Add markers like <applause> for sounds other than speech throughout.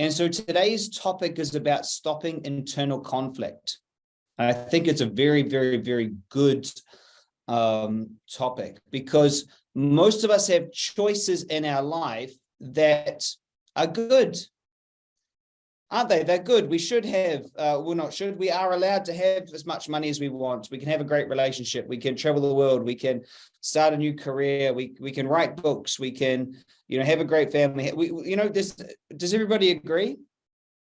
And so today's topic is about stopping internal conflict. I think it's a very, very, very good um, topic because most of us have choices in our life that are good aren't they? They're good. We should have, uh, well, not should, we are allowed to have as much money as we want. We can have a great relationship. We can travel the world. We can start a new career. We, we can write books. We can, you know, have a great family. We, you know, does, does everybody agree?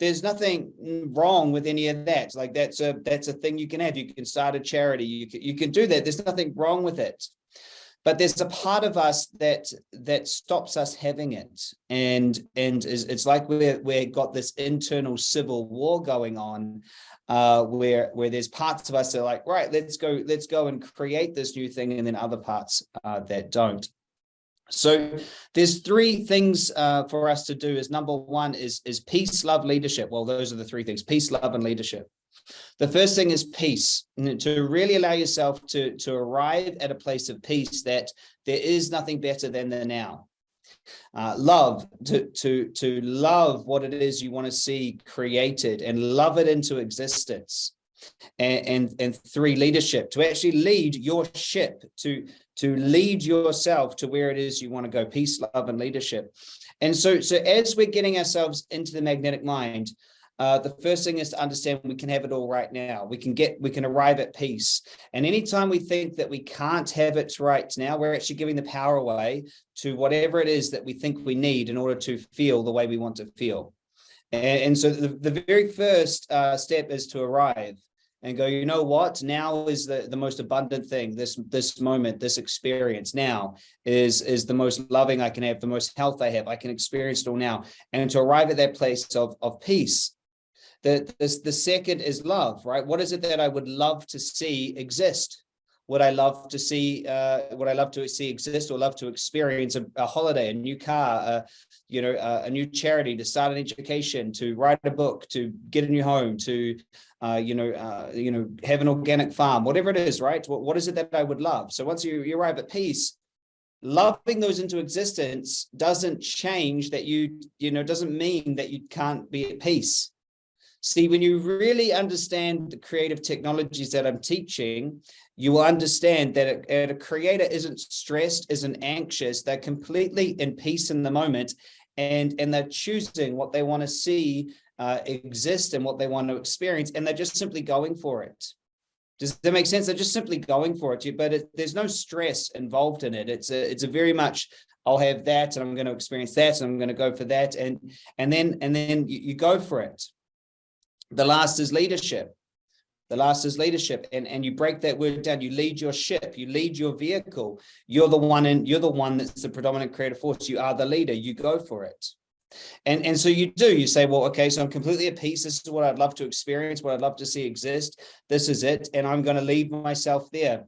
There's nothing wrong with any of that. Like that's a, that's a thing you can have. You can start a charity. You can, you can do that. There's nothing wrong with it but there's a part of us that that stops us having it. And and it's like we're we've got this internal civil war going on uh where where there's parts of us that are like right let's go let's go and create this new thing and then other parts uh that don't. So there's three things uh, for us to do is number one is is peace love leadership. Well those are the three things peace love and leadership the first thing is peace, to really allow yourself to, to arrive at a place of peace that there is nothing better than the now. Uh, love, to, to, to love what it is you want to see created and love it into existence. And, and, and three, leadership, to actually lead your ship, to, to lead yourself to where it is you want to go, peace, love, and leadership. And so, so as we're getting ourselves into the magnetic mind, uh, the first thing is to understand we can have it all right now. We can get, we can arrive at peace. And anytime we think that we can't have it right now, we're actually giving the power away to whatever it is that we think we need in order to feel the way we want to feel. And, and so the, the very first uh, step is to arrive and go, you know what, now is the, the most abundant thing, this, this moment, this experience now is, is the most loving I can have, the most health I have, I can experience it all now. And to arrive at that place of, of peace, the, the, the second is love, right? What is it that I would love to see exist? Would I love to see, uh, would I love to see exist or love to experience a, a holiday, a new car, uh, you know, uh, a new charity, to start an education, to write a book, to get a new home, to, uh, you know, uh, you know, have an organic farm, whatever it is, right? What, what is it that I would love? So once you, you arrive at peace, loving those into existence doesn't change that you, you know, doesn't mean that you can't be at peace. See, when you really understand the creative technologies that I'm teaching, you will understand that a, a, creator isn't stressed, isn't anxious, they're completely in peace in the moment and, and they're choosing what they want to see uh, exist and what they want to experience, and they're just simply going for it. Does that make sense? They're just simply going for it, but it, there's no stress involved in it. It's a, it's a very much, I'll have that and I'm going to experience that and I'm going to go for that. And, and then, and then you, you go for it. The last is leadership. The last is leadership. And, and you break that word down. You lead your ship, you lead your vehicle. You're the one and you're the one that's the predominant creative force. You are the leader. You go for it. And, and so you do, you say, well, okay, so I'm completely at peace. This is what I'd love to experience, what I'd love to see exist. This is it. And I'm going to lead myself there.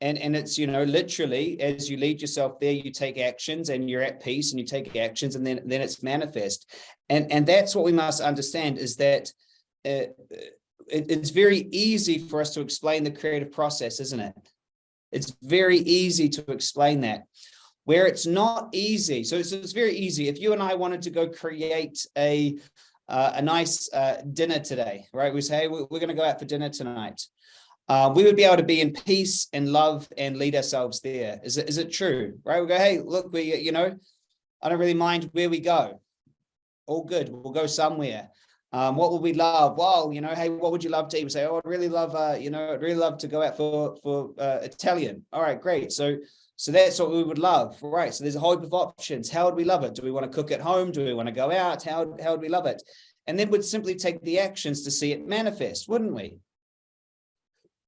And, and it's, you know, literally as you lead yourself there, you take actions and you're at peace and you take actions and then, then it's manifest. And, and that's what we must understand is that it, it's very easy for us to explain the creative process, isn't it? It's very easy to explain that. Where it's not easy, so it's, it's very easy. If you and I wanted to go create a uh, a nice uh, dinner today, right? We say, hey, we're, going to go out for dinner tonight. Uh, we would be able to be in peace and love and lead ourselves there. Is it, is it true, right? We go, hey, look, we, you know, I don't really mind where we go. All good. We'll go somewhere. Um, what would we love? Well, you know, hey, what would you love to? We say, oh, I'd really love, uh, you know, I'd really love to go out for for uh, Italian. All right, great. So, so that's what we would love, right? So there's a whole heap of options. How would we love it? Do we want to cook at home? Do we want to go out? How how would we love it? And then we'd simply take the actions to see it manifest, wouldn't we?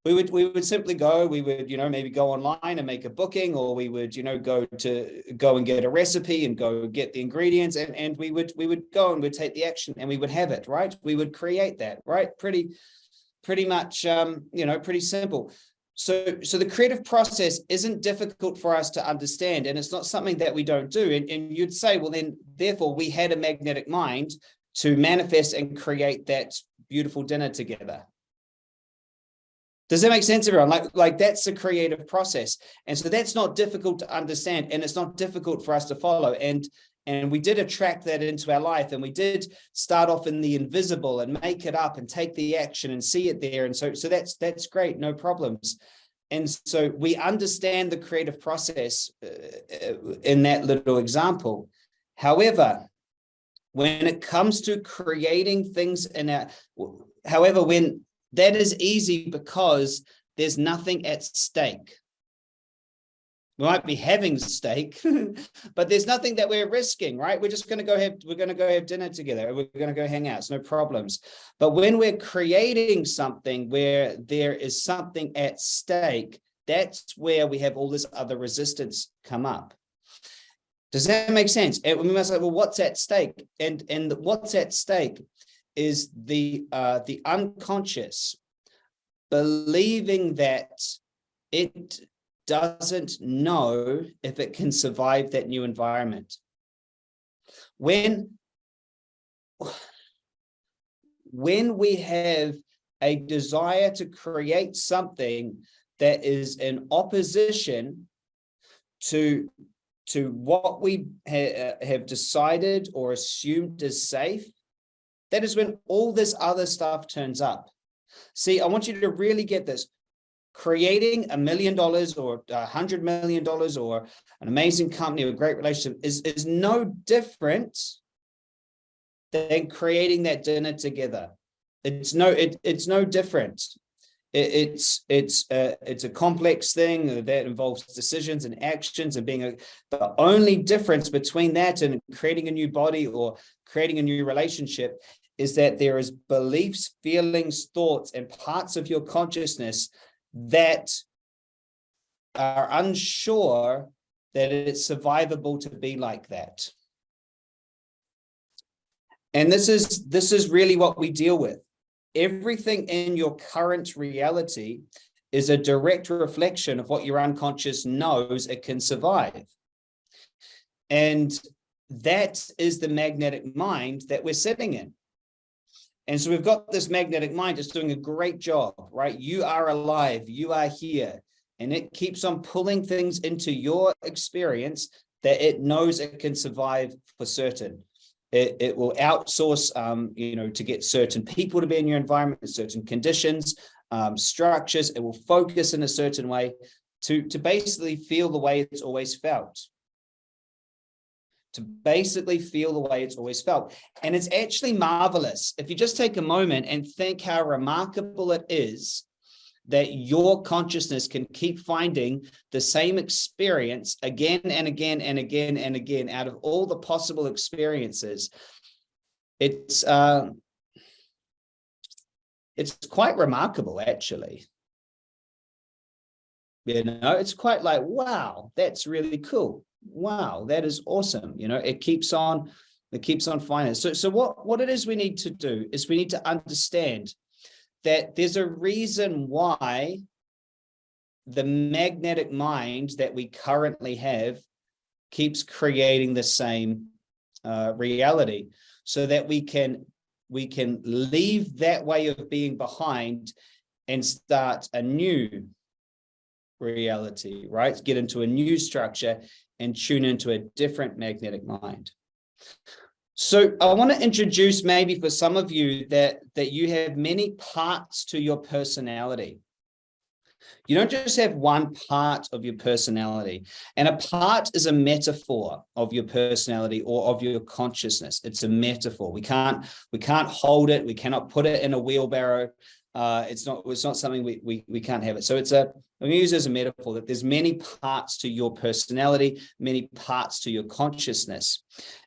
We would we would simply go we would you know maybe go online and make a booking or we would you know go to go and get a recipe and go get the ingredients and and we would we would go and we'd take the action and we would have it right? We would create that right? Pretty pretty much um you know pretty simple. So so the creative process isn't difficult for us to understand and it's not something that we don't do and, and you'd say well then therefore we had a magnetic mind to manifest and create that beautiful dinner together does that make sense, everyone? Like, like that's the creative process. And so that's not difficult to understand and it's not difficult for us to follow. And, and we did attract that into our life and we did start off in the invisible and make it up and take the action and see it there and so so that's that's great no problems and so we understand the creative process uh, in that little example however when it comes to creating things in a however when that is easy because there's nothing at stake we might be having steak, <laughs> but there's nothing that we're risking, right? We're just going to go have, we're going to go have dinner together. We're going to go hang out. It's no problems. But when we're creating something where there is something at stake, that's where we have all this other resistance come up. Does that make sense? And we must say, well, what's at stake? And, and what's at stake is the, uh, the unconscious believing that it doesn't know if it can survive that new environment. When, when we have a desire to create something that is in opposition to, to what we ha uh, have decided or assumed is safe, that is when all this other stuff turns up. See, I want you to really get this creating a million dollars or a hundred million dollars or an amazing company or a great relationship is, is no different than creating that dinner together. It's no, it, it's no different. It, it's it's a, it's a complex thing that involves decisions and actions and being a the only difference between that and creating a new body or creating a new relationship is that there is beliefs, feelings, thoughts, and parts of your consciousness that are unsure that it's survivable to be like that. And this is this is really what we deal with. Everything in your current reality is a direct reflection of what your unconscious knows it can survive. And that is the magnetic mind that we're sitting in. And so we've got this magnetic mind, it's doing a great job, right? You are alive, you are here, and it keeps on pulling things into your experience that it knows it can survive for certain. It, it will outsource, um, you know, to get certain people to be in your environment, certain conditions, um, structures. It will focus in a certain way to, to basically feel the way it's always felt to basically feel the way it's always felt. And it's actually marvelous. If you just take a moment and think how remarkable it is that your consciousness can keep finding the same experience again and again and again and again out of all the possible experiences. It's, uh, it's quite remarkable, actually. You know, it's quite like, wow, that's really cool wow, that is awesome. You know, it keeps on, it keeps on finding. So, so what, what it is we need to do is we need to understand that there's a reason why the magnetic mind that we currently have keeps creating the same uh, reality so that we can we can leave that way of being behind and start a new reality, right? Get into a new structure and tune into a different magnetic mind. So I want to introduce maybe for some of you that, that you have many parts to your personality. You don't just have one part of your personality and a part is a metaphor of your personality or of your consciousness. It's a metaphor. We can't, we can't hold it. We cannot put it in a wheelbarrow uh, it's not it's not something we, we we can't have it. So it's a I'm going to use as a metaphor that there's many parts to your personality, many parts to your consciousness.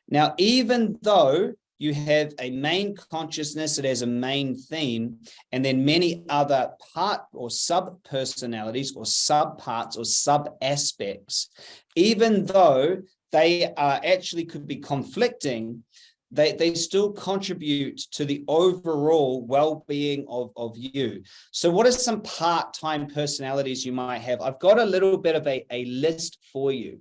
Now, even though you have a main consciousness that has a main theme, and then many other part or sub personalities or sub parts or sub aspects, even though they are actually could be conflicting, they, they still contribute to the overall well-being of, of you. So what are some part-time personalities you might have? I've got a little bit of a, a list for you.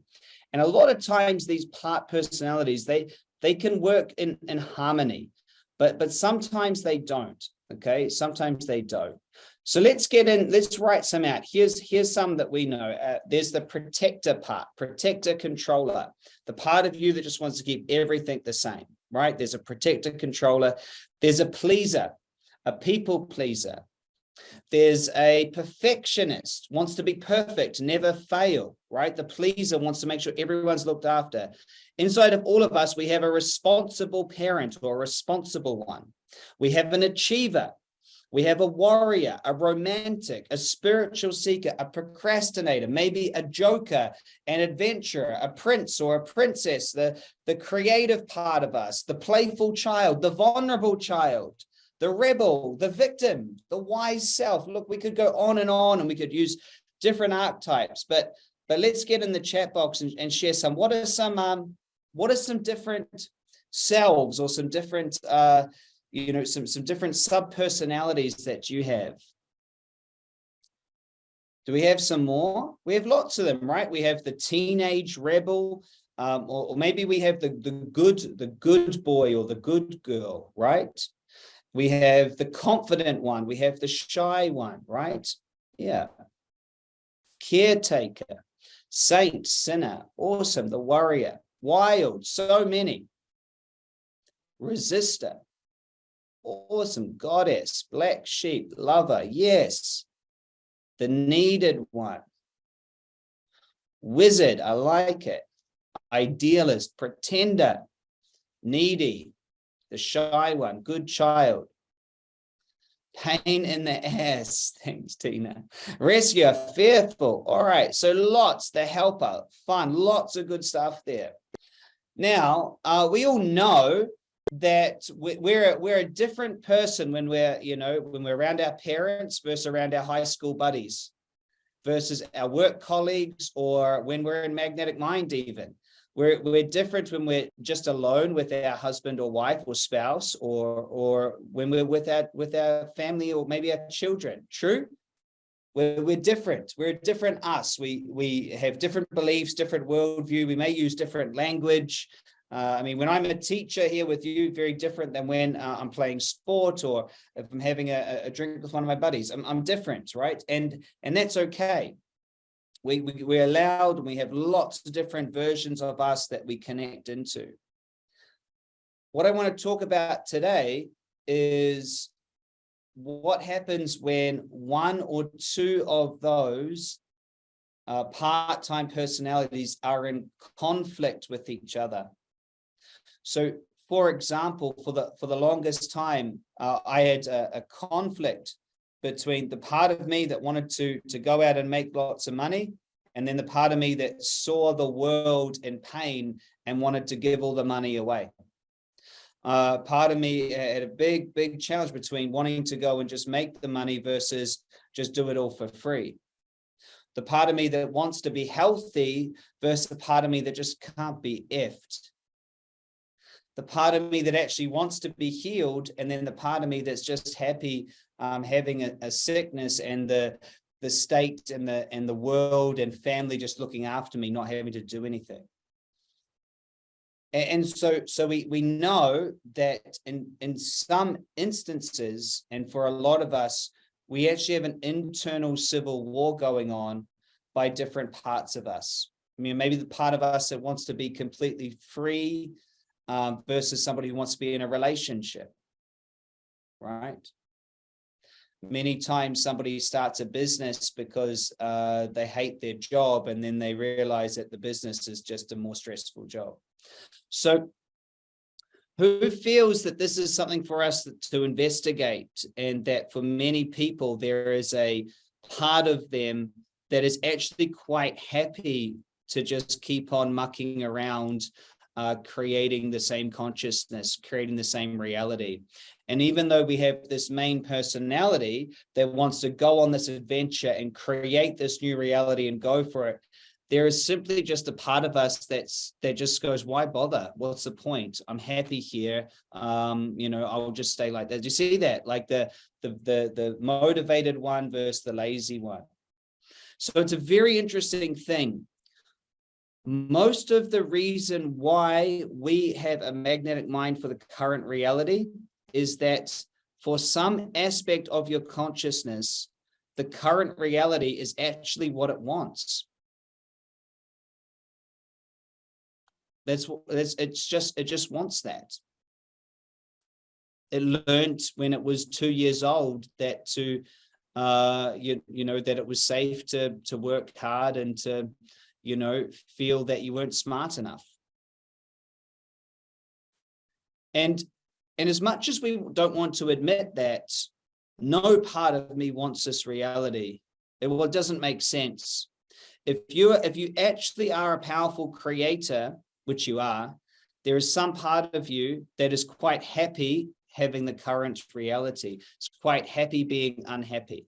And a lot of times these part personalities, they, they can work in, in harmony, but, but sometimes they don't, okay? Sometimes they don't. So let's get in, let's write some out. Here's, here's some that we know. Uh, there's the protector part, protector controller, the part of you that just wants to keep everything the same, right? There's a protector controller. There's a pleaser, a people pleaser. There's a perfectionist, wants to be perfect, never fail, right? The pleaser wants to make sure everyone's looked after. Inside of all of us, we have a responsible parent or a responsible one. We have an achiever, we have a warrior, a romantic, a spiritual seeker, a procrastinator, maybe a joker, an adventurer, a prince or a princess, the, the creative part of us, the playful child, the vulnerable child, the rebel, the victim, the wise self. Look, we could go on and on and we could use different archetypes, but but let's get in the chat box and, and share some. What are some um what are some different selves or some different uh you know, some, some different sub-personalities that you have. Do we have some more? We have lots of them, right? We have the teenage rebel, um, or, or, maybe we have the, the good, the good boy or the good girl, right? We have the confident one. We have the shy one, right? Yeah. Caretaker, saint, sinner, awesome, the warrior, wild, so many. Resistor, Awesome. Goddess, black sheep, lover. Yes. The needed one. Wizard. I like it. Idealist, pretender, needy, the shy one, good child. Pain in the ass. <laughs> Thanks, Tina. Rescuer, fearful. All right. So lots, the helper, fun, lots of good stuff there. Now, uh, we all know that we're we're a different person when we're you know when we're around our parents versus around our high school buddies versus our work colleagues or when we're in magnetic mind even. We're we're different when we're just alone with our husband or wife or spouse or or when we're with our with our family or maybe our children. True? We're, we're different. We're a different us. We we have different beliefs different worldview. We may use different language uh, I mean, when I'm a teacher here with you, very different than when uh, I'm playing sport or if I'm having a, a drink with one of my buddies. I'm, I'm different, right? And and that's okay. We, we, we're allowed and we have lots of different versions of us that we connect into. What I want to talk about today is what happens when one or two of those uh, part-time personalities are in conflict with each other. So for example, for the for the longest time, uh, I had a, a, conflict between the part of me that wanted to to go out and make lots of money, and then the part of me that saw the world in pain and wanted to give all the money away. Uh, part of me had a big, big challenge between wanting to go and just make the money versus just do it all for free. The part of me that wants to be healthy versus the part of me that just can't be effed the part of me that actually wants to be healed and then the part of me that's just happy um, having a, a, sickness and the the state and the and the world and family just looking after me not having to do anything. And, and so so we we know that in in some instances and for a lot of us we actually have an internal civil war going on by different parts of us. I mean maybe the part of us that wants to be completely free um, versus somebody who wants to be in a relationship, right? Many times somebody starts a business because uh, they hate their job and then they realize that the business is just a more stressful job. So who feels that this is something for us to investigate and that for many people there is a part of them that is actually quite happy to just keep on mucking around uh, creating the same consciousness, creating the same reality. And even though we have this main personality that wants to go on this adventure and create this new reality and go for it, there is simply just a part of us that's that just goes, why bother? What's the point? I'm happy here. Um, you know, I'll just stay like that. Do you see that? Like the the the the motivated one versus the lazy one. So it's a very interesting thing most of the reason why we have a magnetic mind for the current reality is that for some aspect of your consciousness, the current reality is actually what it wants. That's what it's, just, it just wants that. It learned when it was two years old that to, uh, you, you know, that it was safe to, to work hard and to, you know, feel that you weren't smart enough. And, and as much as we don't want to admit that, no part of me wants this reality. It, well, it doesn't make sense. If you if you actually are a powerful creator, which you are, there is some part of you that is quite happy having the current reality. It's quite happy being unhappy.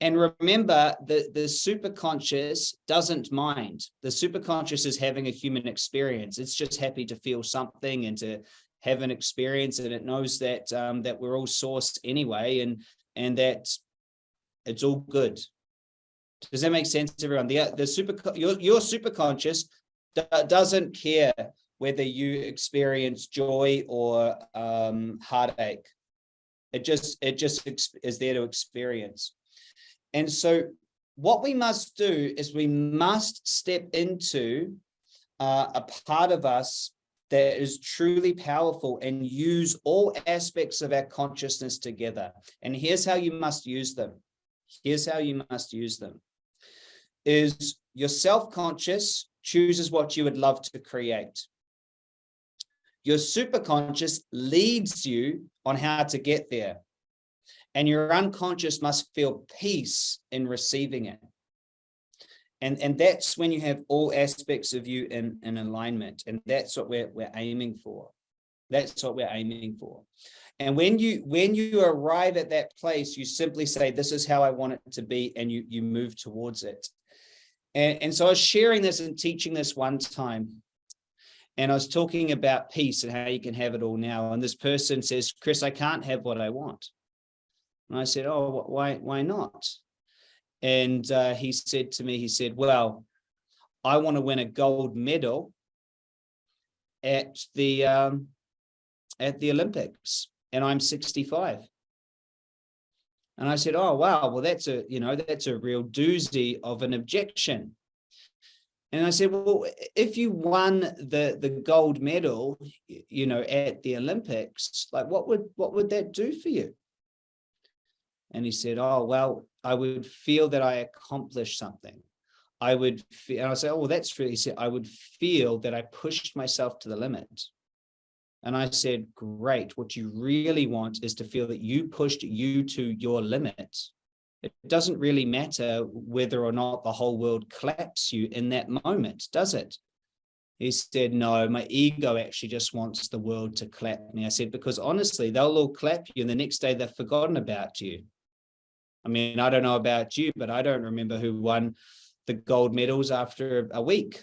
And remember that the superconscious doesn't mind. The superconscious is having a human experience. It's just happy to feel something and to have an experience and it knows that um, that we're all sourced anyway and and that it's all good. Does that make sense, everyone? The the super your your superconscious doesn't care whether you experience joy or um, heartache. It just it just is there to experience. And so what we must do is we must step into uh, a part of us that is truly powerful and use all aspects of our consciousness together. And here's how you must use them. Here's how you must use them. Is your self-conscious chooses what you would love to create. Your superconscious leads you on how to get there. And your unconscious must feel peace in receiving it. And, and that's when you have all aspects of you in, in alignment. And that's what we're, we're aiming for. That's what we're aiming for. And when you when you arrive at that place, you simply say, this is how I want it to be, and you, you move towards it. And, and so I was sharing this and teaching this one time. And I was talking about peace and how you can have it all now. And this person says, Chris, I can't have what I want. And I said, oh, why, why not? And uh, he said to me, he said, well, I want to win a gold medal at the um, at the Olympics and I'm 65. And I said, oh, wow, well, that's a, you know, that's a real doozy of an objection. And I said, well, if you won the, the gold medal, you know, at the Olympics, like what would, what would that do for you? And he said, oh, well, I would feel that I accomplished something. I would feel, and I say, oh, well, that's really, he said, I would feel that I pushed myself to the limit. And I said, great. What you really want is to feel that you pushed you to your limit. It doesn't really matter whether or not the whole world claps you in that moment, does it? He said, no, my ego actually just wants the world to clap me. I said, because honestly, they'll all clap you and the next day they've forgotten about you. I mean, I don't know about you, but I don't remember who won the gold medals after a week.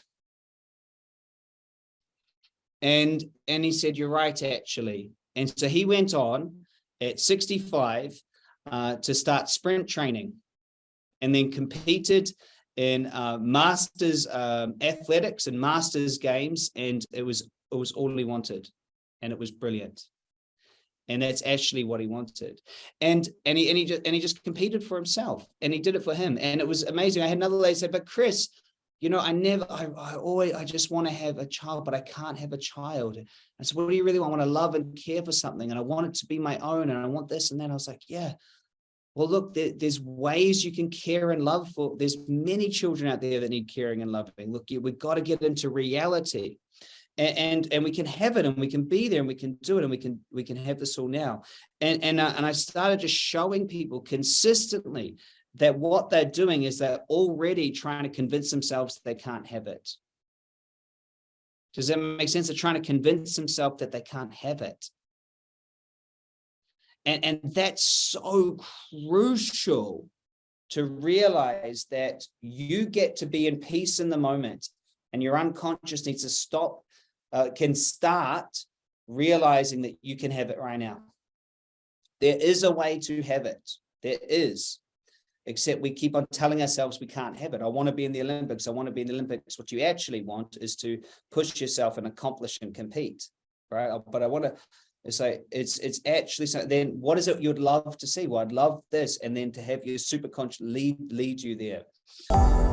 And, and he said, you're right, actually. And so he went on at 65 uh, to start sprint training and then competed in uh, masters um, athletics and masters games. And it was, it was all he wanted. And it was brilliant and that's actually what he wanted. And and he and he just and he just competed for himself and he did it for him. And it was amazing. I had another lady say but chris you know i never i, I always i just want to have a child but i can't have a child. I said what do you really want? I want to love and care for something and i want it to be my own and i want this and then i was like yeah. Well look there, there's ways you can care and love for there's many children out there that need caring and loving. Look we've got to get into reality and, and, and we can have it and we can be there and we can do it and we can we can have this all now. And and uh, and I started just showing people consistently that what they're doing is they're already trying to convince themselves they can't have it. Does that make sense? They're trying to convince themselves that they can't have it. And and that's so crucial to realize that you get to be in peace in the moment and your unconscious needs to stop uh, can start realizing that you can have it right now. There is a way to have it. There is, except we keep on telling ourselves we can't have it. I want to be in the Olympics. I want to be in the Olympics. What you actually want is to push yourself and accomplish and compete, right? But I want to, It's like, it's, it's actually, so then what is it you'd love to see? Well, I'd love this. And then to have your superconscious lead, lead you there.